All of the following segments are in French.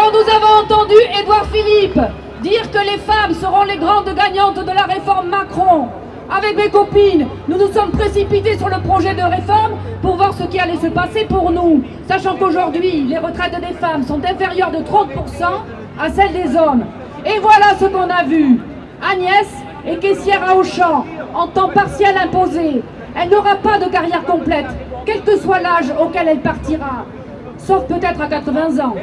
Quand nous avons entendu Édouard Philippe dire que les femmes seront les grandes gagnantes de la réforme Macron, avec mes copines, nous nous sommes précipités sur le projet de réforme pour voir ce qui allait se passer pour nous, sachant qu'aujourd'hui, les retraites des femmes sont inférieures de 30% à celles des hommes. Et voilà ce qu'on a vu. Agnès est caissière à Auchan, en temps partiel imposé. Elle n'aura pas de carrière complète, quel que soit l'âge auquel elle partira sauf peut-être à 80 ans.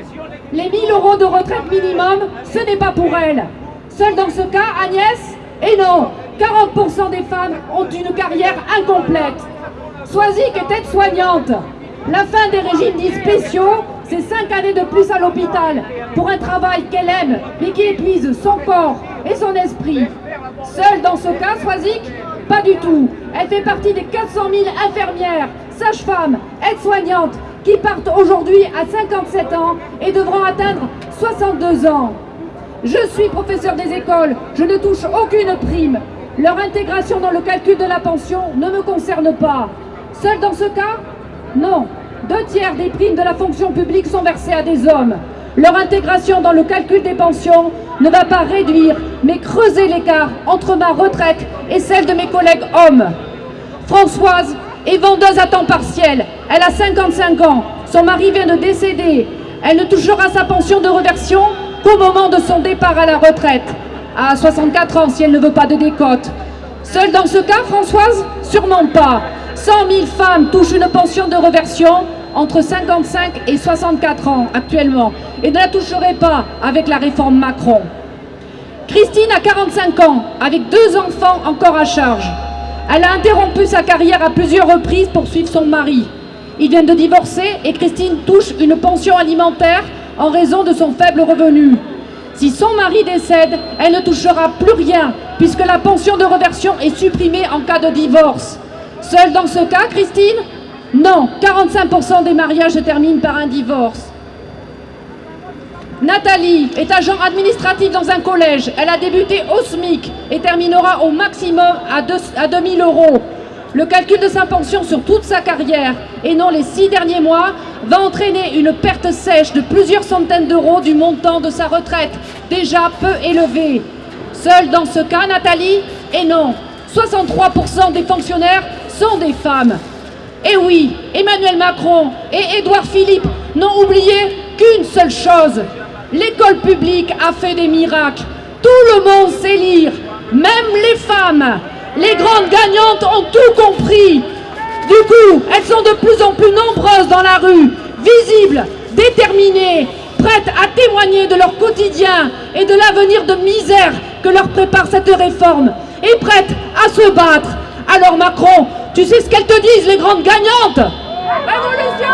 Les 1000 euros de retraite minimum, ce n'est pas pour elle. Seule dans ce cas, Agnès Et non, 40% des femmes ont une carrière incomplète. Soisic est aide-soignante. La fin des régimes dits spéciaux, c'est 5 années de plus à l'hôpital pour un travail qu'elle aime, mais qui épuise son corps et son esprit. Seule dans ce cas, Soisic Pas du tout. Elle fait partie des 400 000 infirmières, sages-femmes, aides-soignantes qui partent aujourd'hui à 57 ans et devront atteindre 62 ans. Je suis professeur des écoles, je ne touche aucune prime. Leur intégration dans le calcul de la pension ne me concerne pas. Seul dans ce cas Non. Deux tiers des primes de la fonction publique sont versées à des hommes. Leur intégration dans le calcul des pensions ne va pas réduire, mais creuser l'écart entre ma retraite et celle de mes collègues hommes. Françoise est vendeuse à temps partiel. Elle a 55 ans. Son mari vient de décéder. Elle ne touchera sa pension de reversion qu'au moment de son départ à la retraite. À 64 ans, si elle ne veut pas de décote. Seule dans ce cas, Françoise Sûrement pas. 100 000 femmes touchent une pension de reversion entre 55 et 64 ans actuellement et ne la toucheraient pas avec la réforme Macron. Christine a 45 ans, avec deux enfants encore à charge. Elle a interrompu sa carrière à plusieurs reprises pour suivre son mari. Il vient de divorcer et Christine touche une pension alimentaire en raison de son faible revenu. Si son mari décède, elle ne touchera plus rien puisque la pension de reversion est supprimée en cas de divorce. Seule dans ce cas, Christine? Non, 45% des mariages se terminent par un divorce. Nathalie est agent administratif dans un collège. Elle a débuté au SMIC et terminera au maximum à, 2, à 2000 euros. Le calcul de sa pension sur toute sa carrière, et non les six derniers mois, va entraîner une perte sèche de plusieurs centaines d'euros du montant de sa retraite, déjà peu élevé. Seule dans ce cas, Nathalie Et non, 63% des fonctionnaires sont des femmes. Et oui, Emmanuel Macron et Édouard Philippe n'ont oublié qu'une seule chose, L'école publique a fait des miracles. Tout le monde sait lire, même les femmes. Les grandes gagnantes ont tout compris. Du coup, elles sont de plus en plus nombreuses dans la rue, visibles, déterminées, prêtes à témoigner de leur quotidien et de l'avenir de misère que leur prépare cette réforme, et prêtes à se battre. Alors Macron, tu sais ce qu'elles te disent, les grandes gagnantes? Révolution